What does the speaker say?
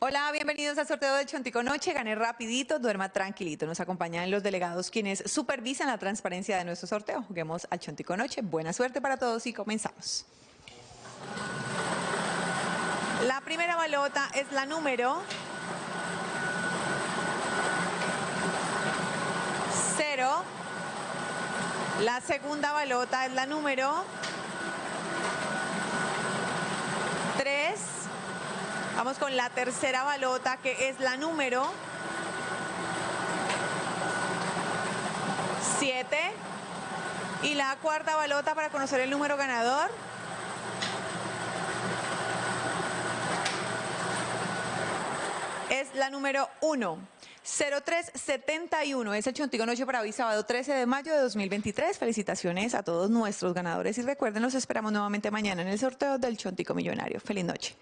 Hola, bienvenidos al sorteo del Chontico Noche. Gane rapidito, duerma tranquilito. Nos acompañan los delegados quienes supervisan la transparencia de nuestro sorteo. Juguemos al Chontico Noche. Buena suerte para todos y comenzamos. La primera balota es la número 0. La segunda balota es la número Vamos con la tercera balota que es la número 7. Y la cuarta balota para conocer el número ganador. Es la número 1. 0371 es el Chontico Noche para hoy, sábado 13 de mayo de 2023. Felicitaciones a todos nuestros ganadores y recuerden, los esperamos nuevamente mañana en el sorteo del Chontico Millonario. Feliz noche.